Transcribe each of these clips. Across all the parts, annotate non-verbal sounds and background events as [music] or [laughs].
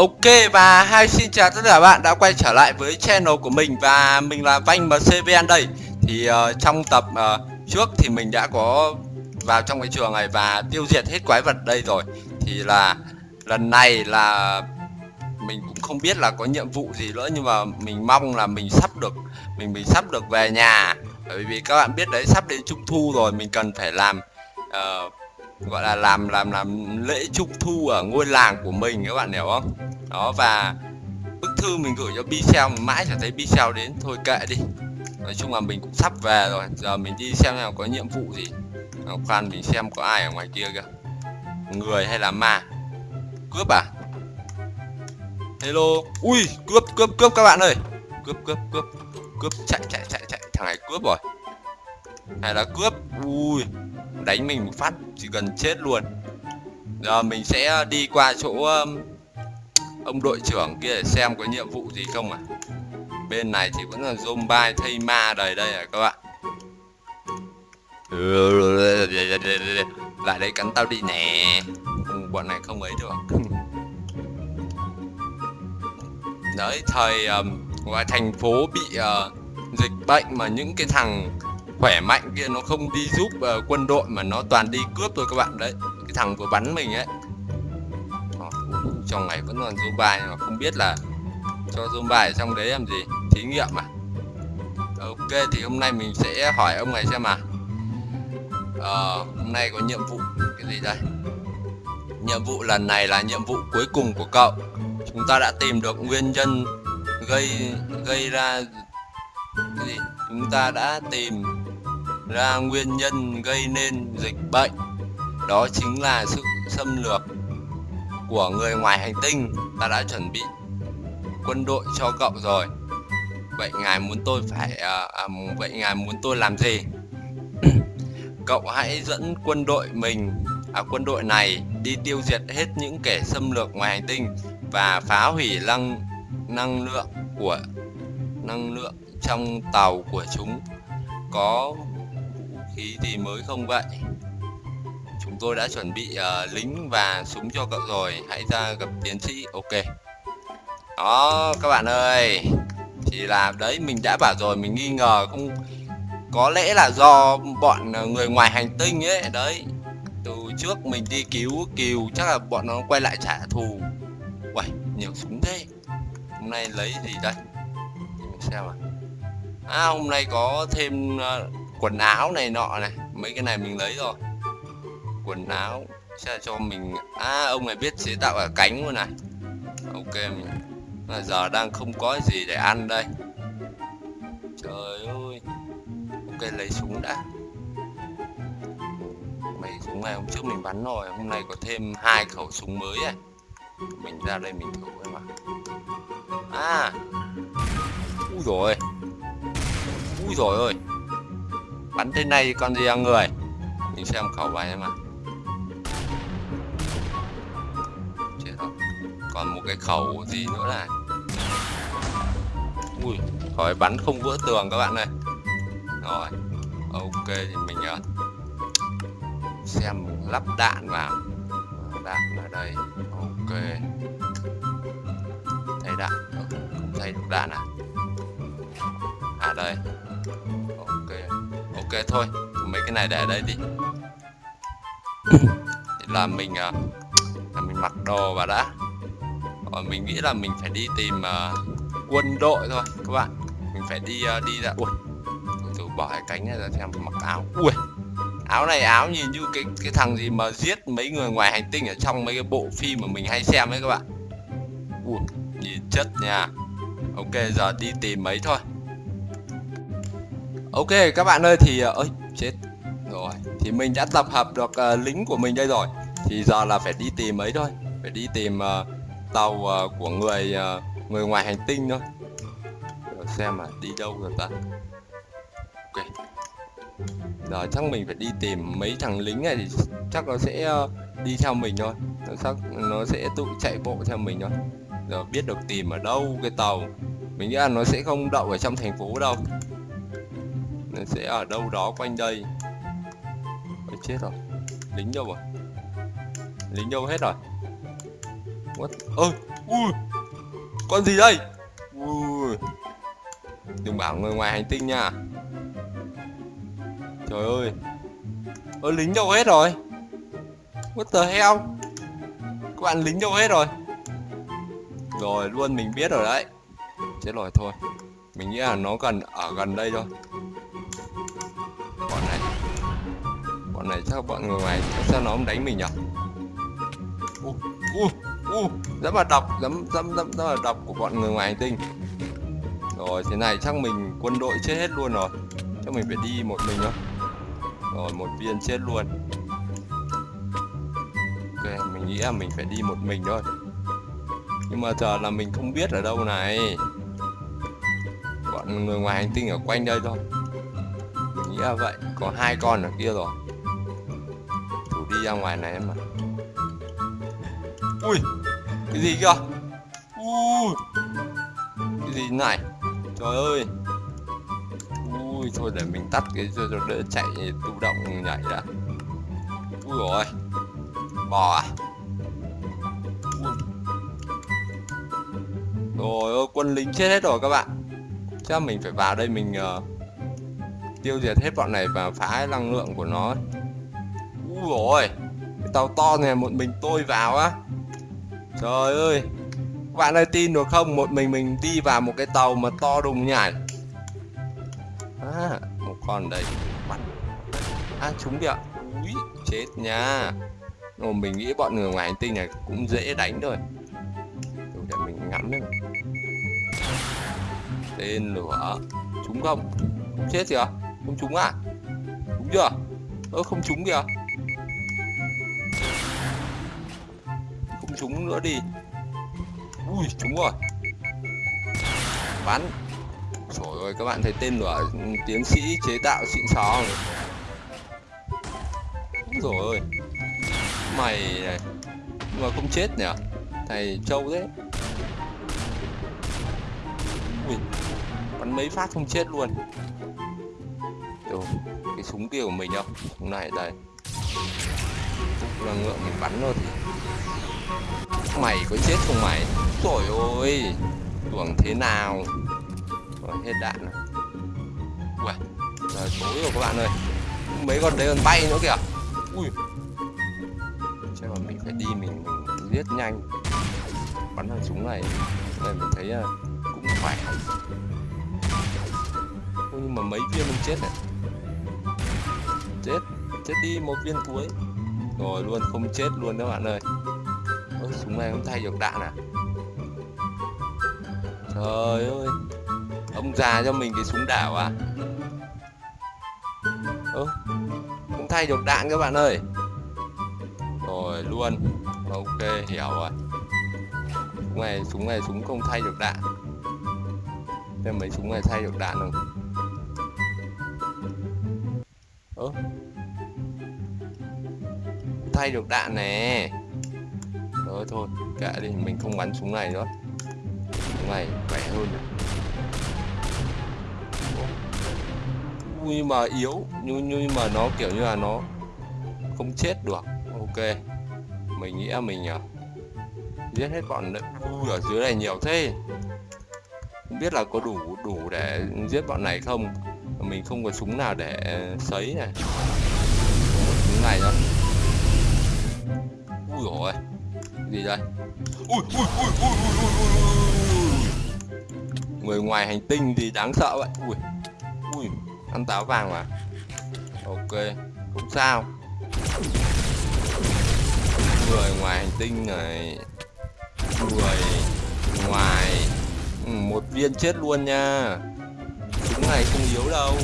Ok và hai xin chào tất cả bạn đã quay trở lại với channel của mình và mình là Vanh MCVN đây. Thì uh, trong tập uh, trước thì mình đã có vào trong cái trường này và tiêu diệt hết quái vật đây rồi. Thì là lần này là mình cũng không biết là có nhiệm vụ gì nữa nhưng mà mình mong là mình sắp được mình mình sắp được về nhà. Bởi vì các bạn biết đấy sắp đến trung thu rồi mình cần phải làm uh, gọi là làm làm làm lễ trung thu ở ngôi làng của mình, các bạn hiểu không? Đó, và bức thư mình gửi cho Bicel mãi chẳng thấy Bicel đến, thôi kệ đi. Nói chung là mình cũng sắp về rồi, giờ mình đi xem nào có nhiệm vụ gì. Khoan mình xem có ai ở ngoài kia kìa. Người hay là ma? Cướp à? Hello? Ui, cướp cướp cướp các bạn ơi. Cướp cướp cướp cướp, chạy chạy chạy chạy. Thằng này cướp rồi. Hay là cướp. Ui đánh mình một phát chỉ cần chết luôn. Giờ mình sẽ đi qua chỗ um, ông đội trưởng kia để xem có nhiệm vụ gì không à bên này thì vẫn là zombie thây ma đầy đây à các bạn. Lại đây cắn tao đi nè. Ừ, bọn này không ấy được. Đấy thời um, ngoài thành phố bị uh, dịch bệnh mà những cái thằng khỏe mạnh kia nó không đi giúp uh, quân đội mà nó toàn đi cướp thôi các bạn. Đấy cái thằng vừa bắn mình ấy. Trong này vẫn còn zombie mà không biết là cho zombie trong đấy làm gì thí nghiệm à? Ờ, ok thì hôm nay mình sẽ hỏi ông này xem mà. Ờ, hôm nay có nhiệm vụ cái gì đây? Nhiệm vụ lần này là nhiệm vụ cuối cùng của cậu. Chúng ta đã tìm được nguyên nhân gây gây ra cái gì? Chúng ta đã tìm ra nguyên nhân gây nên dịch bệnh đó chính là sự xâm lược của người ngoài hành tinh. Ta đã chuẩn bị quân đội cho cậu rồi. Vậy ngài muốn tôi phải à, à, vậy ngài muốn tôi làm gì? [clears throat] Cậu hãy dẫn quân đội mình à, quân đội này đi tiêu diệt hết những kẻ xâm lược ngoài hành tinh và phá hủy năng năng lượng của năng lượng trong tàu của chúng. Có khí thì mới không vậy. Chúng tôi đã chuẩn bị uh, lính và súng cho cậu rồi hãy ra gặp tiến sĩ. Ok. Đó các bạn ơi. Thì là đấy mình đã bảo rồi mình nghi ngờ không có lẽ là do bọn ờ, người ngoài hành tinh ấy. Đấy từ trước mình đi cứu kiều chắc là bọn nó quay lại trả thù. Uầy, nhiều súng thế. Hôm nay lấy gì đây? Mình xem à à hôm nay có thêm uh, quần áo này nọ này mấy cái này mình lấy rồi. Quần áo sẽ cho mình à ông này biết chế tạo ở cánh luôn này. Ok mình à, giờ đang không có gì để ăn đây. Trời ơi ok lấy súng đã. Mấy súng này hôm trước mình bắn rồi hôm nay có thêm hai khẩu súng mới này mình ra đây mình thử em mà à ui rồi ui rồi ơi bắn thế này còn gì ăn người? Mình xem khẩu bài em ạ. Chết rồi. Còn một cái khẩu gì nữa này? Ui khỏi bắn không vỡ tường các bạn ơi. Rồi ok thì mình uh, xem lắp đạn vào. Đạn ở đây. Ok. Thấy đạn. Ờ, không thấy được đạn à? À đây ok thôi mấy cái này để đây đi. Thì [coughs] là mình à, là mình mặc đồ vào đã. Còn mình nghĩ là mình phải đi tìm uh, quân đội thôi các bạn. Mình phải đi uh, đi ra ui từ bỏ cái cánh ra xem mặc áo. Ui áo này áo nhìn như cái cái thằng gì mà giết mấy người ngoài hành tinh ở trong mấy cái bộ phim mà mình hay xem ấy các bạn. Ui nhìn chất nha. Ok giờ đi tìm mấy thôi Ok các bạn ơi thì ờ, ơi chết. Rồi thì mình đã tập hợp được uh, lính của mình đây rồi. Thì giờ là phải đi tìm ấy thôi. Phải đi tìm uh, tàu uh, của người uh, người ngoài hành tinh thôi. Rồi xem mà đi đâu rồi ta? Ok. Giờ chắc mình phải đi tìm mấy thằng lính này thì chắc nó sẽ uh, đi theo mình thôi. Nó chắc nó sẽ tự chạy bộ theo mình thôi. Giờ biết được tìm ở đâu cái tàu. Mình nghĩ là nó sẽ không đậu ở trong thành phố đâu sẽ ở đâu đó quanh đây. Ôi, chết rồi. Lính đâu rồi? Lính đâu hết rồi? What? Ôi ui, con gì đây? Ui. Đừng bảo người ngoài hành tinh nha. Trời ơi. Ơ, lính đâu hết rồi? What the hell? Các bạn lính đâu hết rồi? Rồi, luôn mình biết rồi đấy. Chết rồi, thôi. Mình nghĩ là nó gần, ở gần đây thôi bọn này. Bọn này chắc bọn người ngoài sao nó không đánh mình nhỉ u u u rất là độc dám dám dám rất là độc của bọn người ngoài hành tinh. Rồi, thế này chắc mình quân đội chết hết luôn rồi. Chắc mình phải đi một mình thôi rồi, một viên chết luôn. Ok, mình nghĩ là mình phải đi một mình thôi. Nhưng mà giờ là mình không biết ở đâu này. Bọn người ngoài hành tinh ở quanh đây thôi nghĩ là vậy. Có hai con ở kia rồi. Thủ đi ra ngoài này em mà ui cái gì kìa? Ui cái gì này? Trời ơi. Ui thôi để mình tắt cái cho đỡ chạy tự động nhảy đã. Ui rồi bò à? Ui. rồi quân lính chết hết rồi các bạn. Chắc mình phải vào đây mình uh, tiêu diệt hết bọn này và phá năng lượng của nó. Úi rồi cái tàu to này một mình tôi vào á. Trời ơi các bạn ơi tin được không? Một mình mình đi vào một cái tàu mà to đùng nhảy à, một con đấy. bắn à trúng kìa ui chết nha. Ồ, mình nghĩ bọn người ngoài hành tinh này cũng dễ đánh thôi. Để mình ngắm đấy tên lửa trúng không? Không chết kìa không trúng à? Đúng chưa? Ơ, không trúng kìa. Không trúng nữa đi. Ui, trúng rồi. Bắn. Trời ơi, các bạn thấy tên lửa tiến sĩ chế tạo xịn xò rồi ơi mày này. Nhưng mà không chết nhỉ? Thầy trâu thế. Ui. Bắn mấy phát không chết luôn kiểu cái súng kia của mình không? Súng này đây cũng là ngựa mình bắn rồi thì mày có chết không mày? Trời ơi tưởng thế nào? Rồi hết đạn rồi. Ui trời tối rồi các bạn ơi. Mấy con đấy còn bay nữa kìa. Ui. Chắc là mình phải đi mình, mình giết nhanh. Bắn thằng súng này. Đây mình thấy à, cũng khỏe. Nhưng mà mấy viên mình chết này chết chết đi một viên cuối. Rồi luôn không chết luôn các bạn ơi. Ôi, súng này không thay được đạn à? Trời ơi ông già cho mình cái súng đảo à? Ơ không thay được đạn các bạn ơi. Rồi luôn ok hiểu rồi. Súng này súng này súng không thay được đạn. Thế mấy súng này thay được đạn không? Ơ thay được đạn nè. Rồi thôi kệ đi mình không bắn súng này nữa. Súng này khỏe hơn này. nhưng mà yếu nhưng nhưng mà nó kiểu như là nó không chết được. Ok. Mình nghĩ là mình à, giết hết bọn vui ở dưới này nhiều thế. Không biết là có đủ đủ để giết bọn này không? Mình không có súng nào để sấy này. Súng này đó, ui rồi gì đây? Ui ui ui ui ui ui ui người ngoài hành tinh thì đáng sợ vậy. Ui ui ăn táo vàng mà. Ok không sao. Người ngoài hành tinh này. Người ngoài ừ, một viên chết luôn nha chúng này không yếu đâu.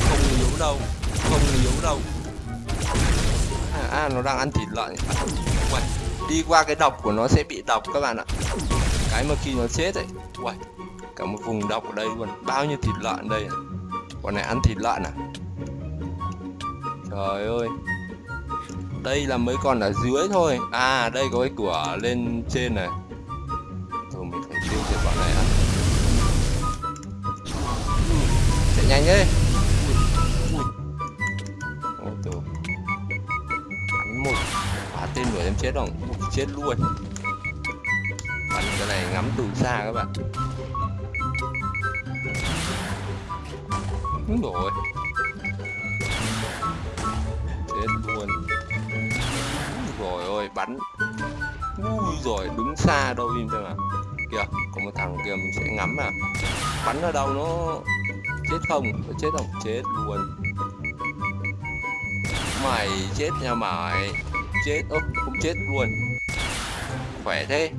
Không yếu đâu. Không yếu đâu. À, à nó đang ăn thịt lợn. Uầy, đi qua cái độc của nó sẽ bị độc các bạn ạ. Cái mà khi nó chết ấy Uầy, cả một vùng độc ở đây luôn. Bao nhiêu thịt lợn đây con này ăn thịt lợn à? Trời ơi. Đây là mấy con ở dưới thôi. À đây có cái cửa lên trên này. Nhanh ấy. ôi tô bắn một. Phá tên đuổi em chết không chết luôn. Bắn cái này ngắm từ xa các bạn. Đúng rồi chết luôn. Rồi ôi, bắn. Ui rồi đứng xa đâu im xem mà. Kìa, có một thằng kia mình sẽ ngắm à bắn ở đâu nó chết không? Chết không? Chết luôn. Mày chết nha mày. Chết ốp cũng chết luôn. Khỏe thế.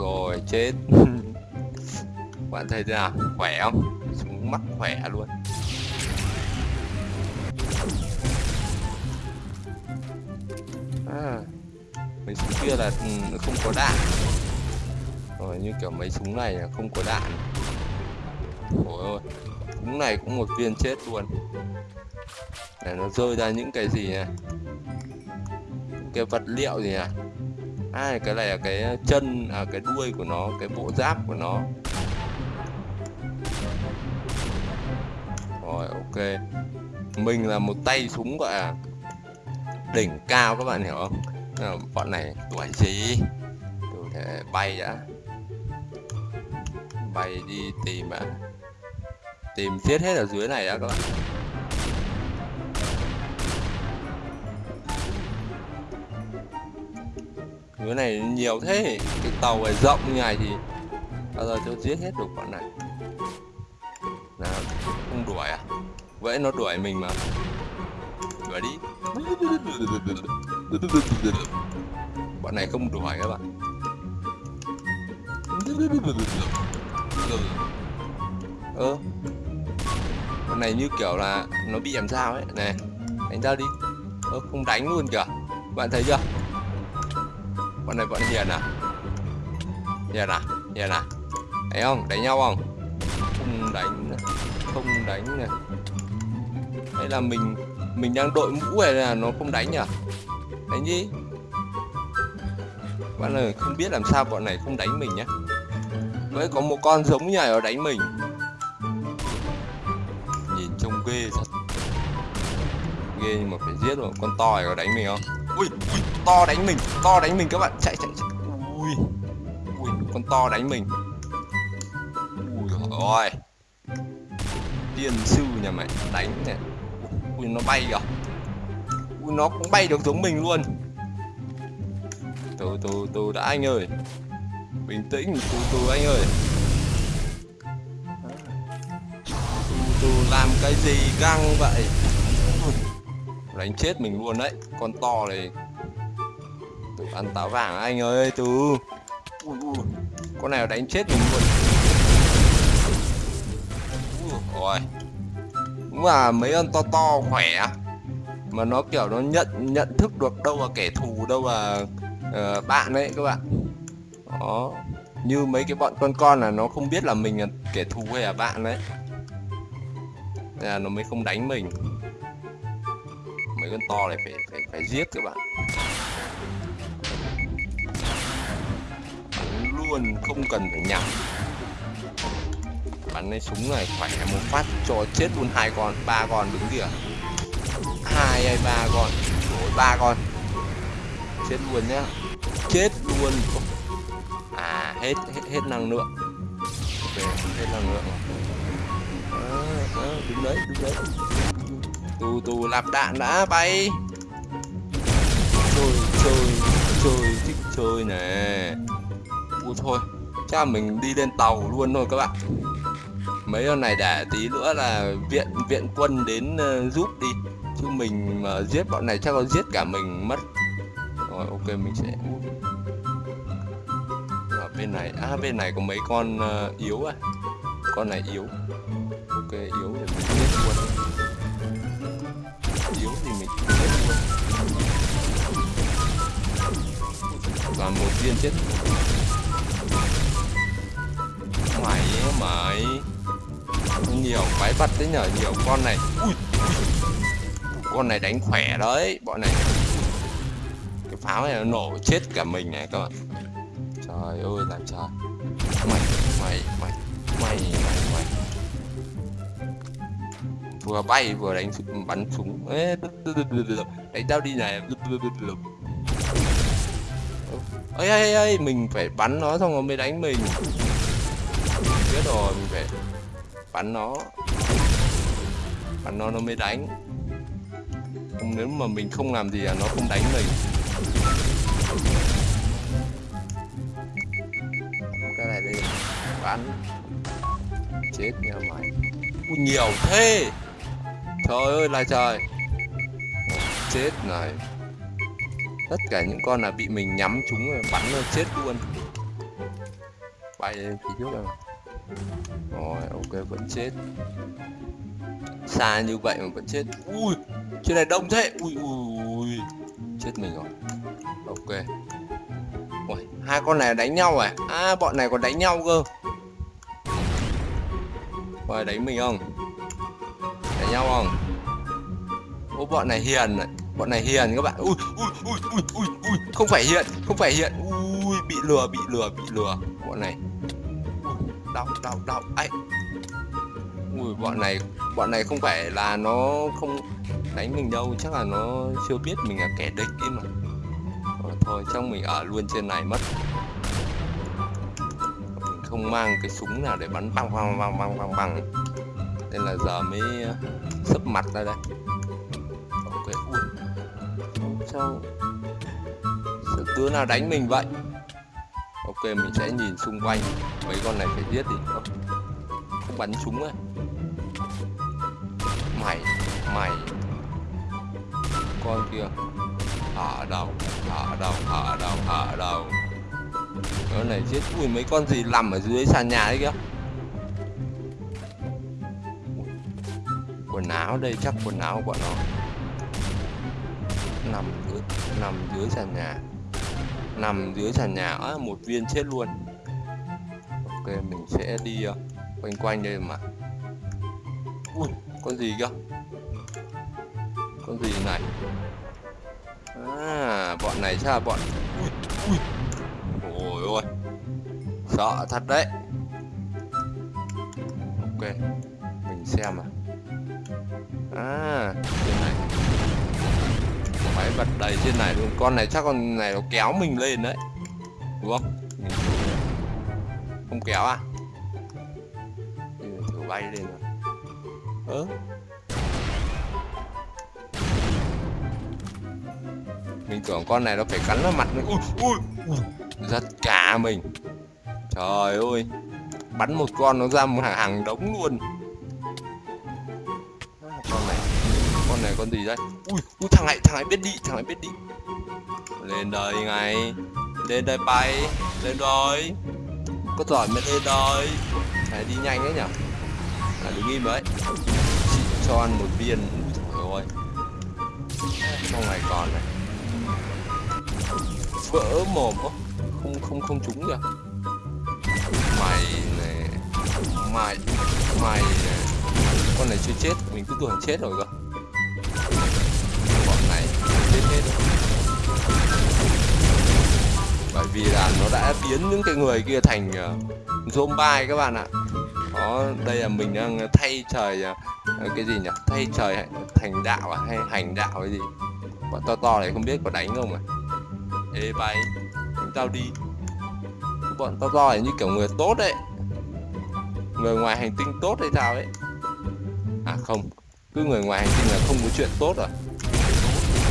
Rồi chết. [laughs] Bạn thấy thế nào? Khỏe không? Súng mắt khỏe luôn. À, mấy súng kia là ừ, không có đạn. Rồi như kiểu mấy súng này là không có đạn. Ôi ôi đúng này cũng một viên chết luôn. Để nó rơi ra những cái gì này cái vật liệu gì à à cái này là cái chân à cái đuôi của nó cái bộ giáp của nó. Rồi ok. Mình là một tay súng gọi là đỉnh cao các bạn hiểu không? À, bọn này tuổi gì? Tôi thể bay đã. Bay đi tìm à tìm giết hết ở dưới này đã các bạn. Dưới này nhiều thế, cái tàu này rộng như này thì bao giờ tôi giết hết được bọn này. Nào, không đuổi à? Vậy nó đuổi mình mà. Đuổi đi. Bọn này không đuổi các bạn. Ơ con này như kiểu là nó bị làm sao ấy. Này, đánh ra đi. Ơ, không đánh luôn kìa. Bạn thấy chưa? Bọn này bọn hiền à? Hiền à? Hiền à? Thấy không? Đánh nhau không? Không đánh không đánh này hay là mình mình đang đội mũ này là nó không đánh nhỉ? Đánh gì bạn ơi, không biết làm sao bọn này không đánh mình nhá. Mới có một con giống như này nó đánh mình. Ghê nhưng mà phải giết rồi Con to này có đánh mình không? Ui, ui to đánh mình To đánh mình các bạn. Chạy chạy, chạy. Ui Ui con to đánh mình. Ui rồi Tiên sư nhà mày đánh này Ui nó bay kìa. Ui nó cũng bay được giống mình luôn. Từ từ từ đã anh ơi. Bình tĩnh từ từ anh ơi. Từ từ làm cái gì căng vậy? Đánh chết mình luôn đấy. Con to này. Tự ăn táo vàng anh ơi từ. Con này đánh chết mình luôn. Rồi đúng là mấy con to to khỏe mà nó kiểu nó nhận nhận thức được đâu là kẻ thù đâu là uh, bạn đấy các bạn. Đó. Như mấy cái bọn con con là nó không biết là mình là kẻ thù hay là bạn đấy là nó mới không đánh mình mấy con to này phải phải phải giết các bạn. Bắn luôn không cần phải nhặt, bắn cái súng này khỏe một phát cho chết luôn hai con ba con đứng kìa. Hai hay ba con? Rồi ba con. Chết luôn nhá. Chết luôn. À hết hết, hết năng lượng. Về hết năng lượng. Ờ, ờ, à, à, đứng đấy đứng đấy tù tù lạp đạn đã bay. Chơi chơi chơi thích chơi nè. Ui thôi chắc là mình đi lên tàu luôn thôi các bạn. Mấy con này để tí nữa là viện viện quân đến uh, giúp đi. Chứ mình mà giết bọn này chắc nó giết cả mình mất. Rồi ok mình sẽ bên này à bên này có mấy con uh, yếu à? Con này yếu. Ok yếu thì mình giết luôn yếu thì mình chết luôn và một viên chết. Mày. Mày nhiều quái vật đấy nhở nhiều con này. Ui, con này đánh khỏe đấy bọn này. Cái pháo này nó nổ chết cả mình này các bạn. Trời ơi làm sao? Mày mày mày mày mày mày. Vừa bay vừa đánh bắn súng. Đánh tao đi này. Ấy ấy ấy mình phải bắn nó xong rồi mới đánh mình. Biết rồi mình phải bắn nó. Bắn nó nó mới đánh. Không nếu mà mình không làm gì là nó không đánh mình. Cái này đi. Bắn. Chết nhà mày. Ui, nhiều thế trời ơi, là trời. Chết này tất cả những con là bị mình nhắm chúng rồi, bắn rồi chết luôn. Bay lên phía trước rồi. Rồi, ok, vẫn chết. Xa như vậy mà vẫn chết. Ui, trên này đông thế. Ui ui ui chết mình rồi. Ok. Ui hai con này đánh nhau à? À bọn này còn đánh nhau cơ. Rồi đánh mình không? Đánh nhau không? Ô bọn này hiền này bọn này hiền các bạn. Ui ui ui ui ui ui. Không phải hiện không phải hiện ui bị lừa bị lừa bị lừa. Bọn này. Đau đau đau. Ấy ui bọn này bọn này không phải là nó không đánh mình đâu. Chắc là nó chưa biết mình là kẻ địch ấy mà. Rồi, thôi trong mình ở luôn trên này mất. Không mang cái súng nào để bắn băng băng băng băng băng băng nên là giờ mới ờ, sấp mặt ra đây. Ok ui sao. Sự tướng nào đánh mình vậy. Ok mình sẽ nhìn xung quanh. Mấy con này phải giết đi không, không bắn súng ấy. Mày mày. Con kia. Ở đâu ở đâu ở đâu ở đâu cái này chết ui mấy con gì nằm ở dưới sàn nhà đấy kìa. Quần áo đây chắc quần áo của bọn nó nằm dưới nằm dưới sàn nhà nằm dưới sàn nhà à, một viên chết luôn. Ok mình sẽ đi uh, quanh quanh đây mà. Ui con gì cơ con gì này? À bọn này sao bọn? Ui ui. Ôi ôi. Sợ thật đấy. Ok mình xem à à. Trên này máy bật đầy trên này luôn. Con này chắc con này nó kéo mình lên đấy. Đúng không? Không kéo à? Ừ, thử bay lên rồi ớ mình tưởng con này nó phải cắn vào mặt mình. Ui ui ui. Giật cả mình. Trời ơi. Bắn một con nó ra một hàng, hàng đống luôn. Con này con gì đây ui ui thằng này thằng này biết đi thằng này biết đi. Lên đây ngay. Lên đây bay. Lên rồi. Có giỏi mới lên rồi. Phải đi nhanh đấy nhở à, đứng im đấy. Chị cho ăn một viên. Ui trời ơi trong này còn này. Vỡ mồm không không không không trúng kìa. Mày này mày mày này con này chưa chết. Mình cứ tưởng chết rồi cơ bọn này chết hết. Bởi vì là nó đã biến những cái người kia thành uh, zombie các bạn ạ. Đó đây là mình đang thay trời uh, cái gì nhỉ? Thay trời thành đạo à? Hay hành đạo cái gì? Bọn to to này không biết có đánh không à? Ê bay. Chúng tao đi. Bọn to to này như kiểu người tốt đấy. Người ngoài hành tinh tốt hay sao ấy? À không cứ người ngoài hành tinh là không có chuyện tốt rồi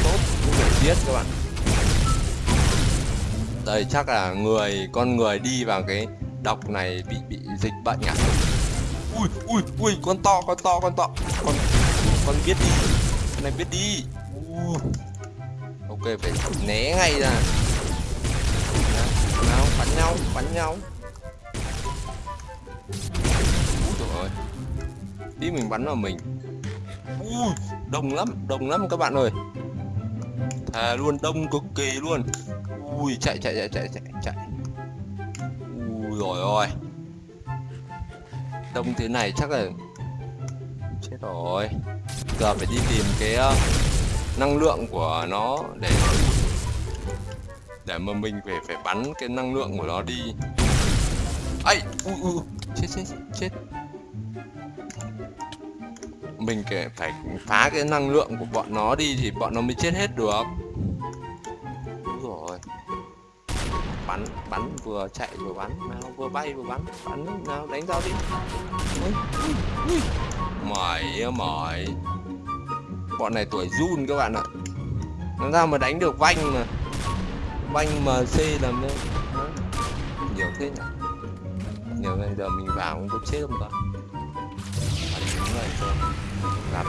tốt, cũng phải giết các bạn. Đây, chắc là người, con người đi vào cái độc này bị bị dịch bệnh à? Ui ui ui, con to con to con to. Con con biết đi. Con này biết đi. Uh. ok, phải né ngay ra. Nào bắn nhau bắn nhau. Ui trời ơi tí mình bắn vào mình ui, đông lắm đông lắm các bạn ơi. Thà luôn, đông cực kỳ luôn. Ui, chạy chạy chạy chạy chạy chạy. Ui, rồi ôi đông thế này chắc là chết rồi. Giờ phải đi tìm cái ờ, năng lượng của nó để để mà mình phải phải bắn cái năng lượng của nó đi. Ấy ui ui chết chết chết mình kể phải phá cái năng lượng của bọn nó đi thì bọn nó mới chết hết được. Đúng rồi. Bắn bắn vừa chạy vừa bắn, nào, vừa bay vừa bắn. Bắn, nào, đánh tao đi. Mỏi mỏi. Bọn này tuổi run các bạn ạ. Làm sao mà đánh được vanh mà? Vanh mc làm nên nhiều thế nhỉ? Nhiều ngày giờ mình vào cũng có chết không ta?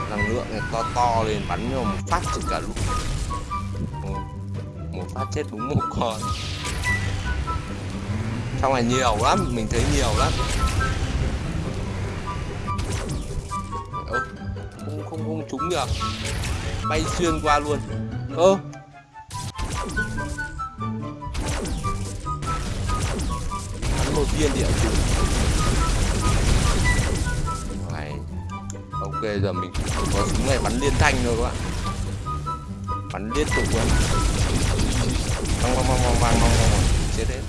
Năng lượng này to to lên, bắn cho một phát chết cả lũ một phát chết đúng một con. Trong này nhiều lắm, mình thấy nhiều lắm. Ơ, không không không trúng được. Bay xuyên qua luôn. Ơ. Bắn một viên địa chủ ok giờ mình có súng này bắn liên thanh rồi các bạn. Bắn liên tục luôn. Văng văng văng văng văng văng chết hết.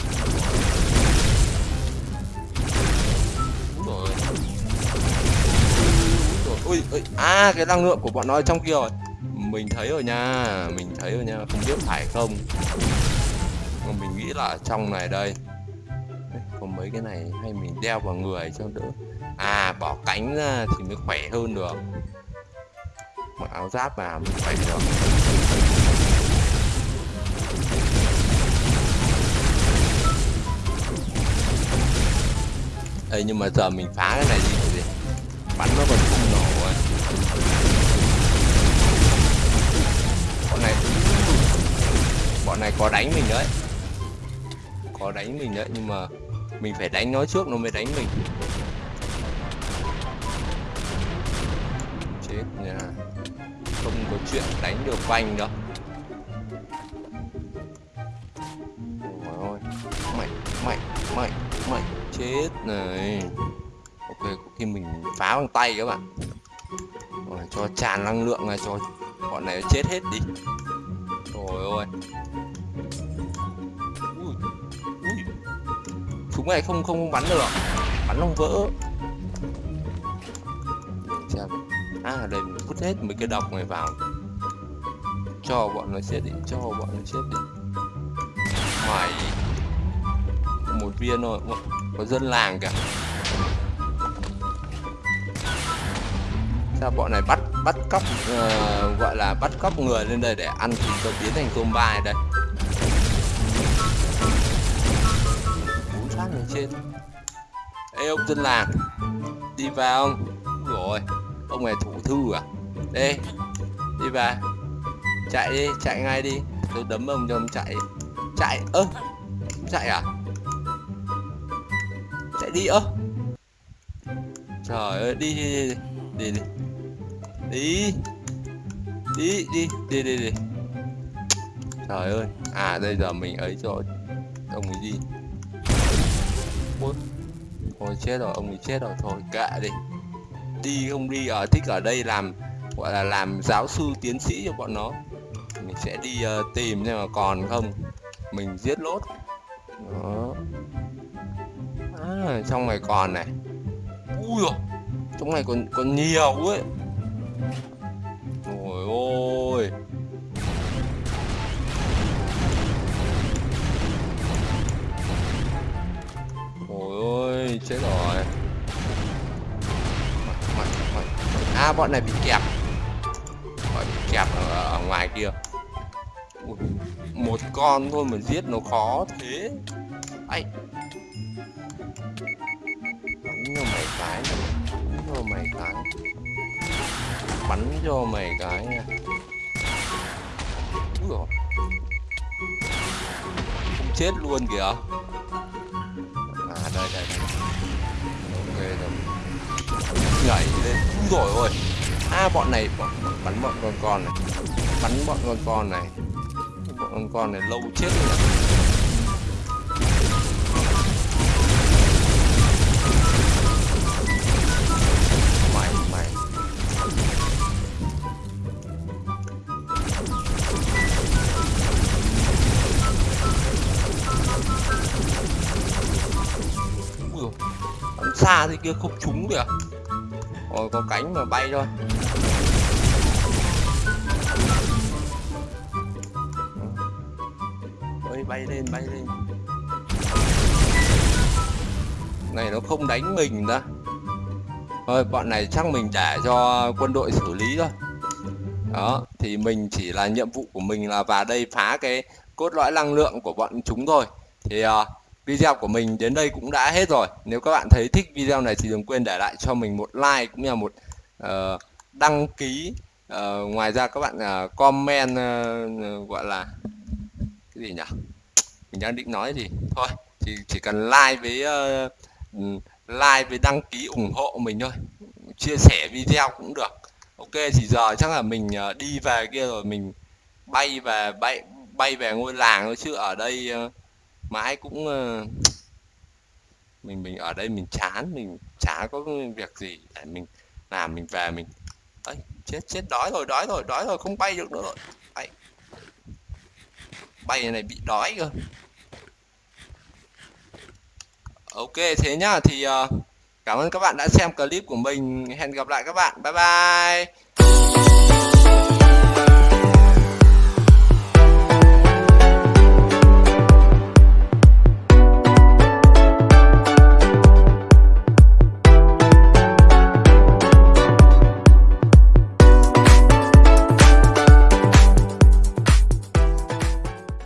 Rồi. Ui ui. À cái năng lượng của bọn nó trong kia rồi. Mình thấy rồi nha. Mình thấy rồi nha. Không biết phải không? Mà mình nghĩ là trong này đây. Có mấy cái này hay mình đeo vào người cho đỡ à bỏ cánh ra thì mới khỏe hơn được. Mặc áo giáp vào mới khỏe được. Ê, nhưng mà giờ mình phá cái này đi thì bắn nó còn không nổ rồi bọn này bọn này có đánh mình đấy. Có đánh mình đấy nhưng mà mình phải đánh nó trước nó mới đánh mình. Chuyện đánh được quanh đâu ôi mày mày mày mày chết này. Ok có khi mình phá bằng tay các bạn. Rồi, cho tràn năng lượng này cho bọn này chết hết đi. Rồi ôi ui, ui. súng này không không bắn được. Bắn không vỡ. À đây mình vứt hết mấy cái độc này vào cho bọn nó chết đi cho bọn nó chết đi. Mày một viên thôi có dân làng cả sao bọn này bắt bắt cóc uh, gọi là bắt cóc người lên đây để ăn thì cho biến thành tôm bài đây. Bốn phát này trên ê ông dân làng đi vào ông rồi ông này thủ thư à? Đây đi vào chạy đi chạy ngay đi. Tôi đấm ông cho ông chạy. Chạy ơ chạy à? Chạy đi ơ. Trời ơi đi đi đi đi đi đi. Đi đi đi đi trời ơi. À đây giờ mình ấy cho ông ấy đi. Ôi, thôi chết rồi ông ấy chết rồi. Thôi kệ đi. Đi không đi ở thích ở đây làm gọi là làm giáo sư tiến sĩ cho bọn nó sẽ đi uh, tìm nhưng mà còn không. Mình giết lốt. Đó. À, trong này còn này. Ui rồi trong này còn còn nhiều ấy. Ôi ôi. Ôi ôi chết rồi. À bọn này bị kẹp. Bọn bị kẹp ở, ở ngoài kia. Ui, một con thôi mà giết nó khó thế. Ấy bắn cho mày cái bắn cho mày cái. Bắn cho mày cái nha. Dồi. không chết luôn kìa. À đây đây đây. Ok rồi. Nhảy lên. Úi rồi ôi. À bọn này bọn, bắn bọn con con này. Bắn bọn con con này con con này lâu chết rồi. Mày mày. Ui bắn xa thì kia không trúng kìa rồi à? có cánh mà bay thôi. Bay lên bay lên. Này nó không đánh mình ra thôi bọn này chắc mình để cho quân đội xử lý thôi. Đó thì mình chỉ là nhiệm vụ của mình là vào đây phá cái cốt lõi năng lượng của bọn chúng thôi. Thì uh, video của mình đến đây cũng đã hết rồi. Nếu các bạn thấy thích video này thì đừng quên để lại cho mình một like cũng như là một uh, đăng ký. Uh, ngoài ra các bạn uh, comment uh, gọi là cái gì nhỉ? Mình đang định nói gì? Thôi thì chỉ cần like với uh, like với đăng ký ủng hộ mình thôi. Chia sẻ video cũng được. Ok thì giờ chắc là mình uh, đi về kia rồi mình bay về bay bay về ngôi làng thôi chứ ở đây ờ, uh, mãi cũng uh, mình mình ở đây mình chán mình chả có việc gì để mình làm mình về mình. Ấy chết chết đói rồi đói rồi đói rồi không bay được nữa rồi bày này bị đói cơ. Ok thế nhá thì uh, cảm ơn các bạn đã xem clip của mình. Hẹn gặp lại các bạn. Bye bye.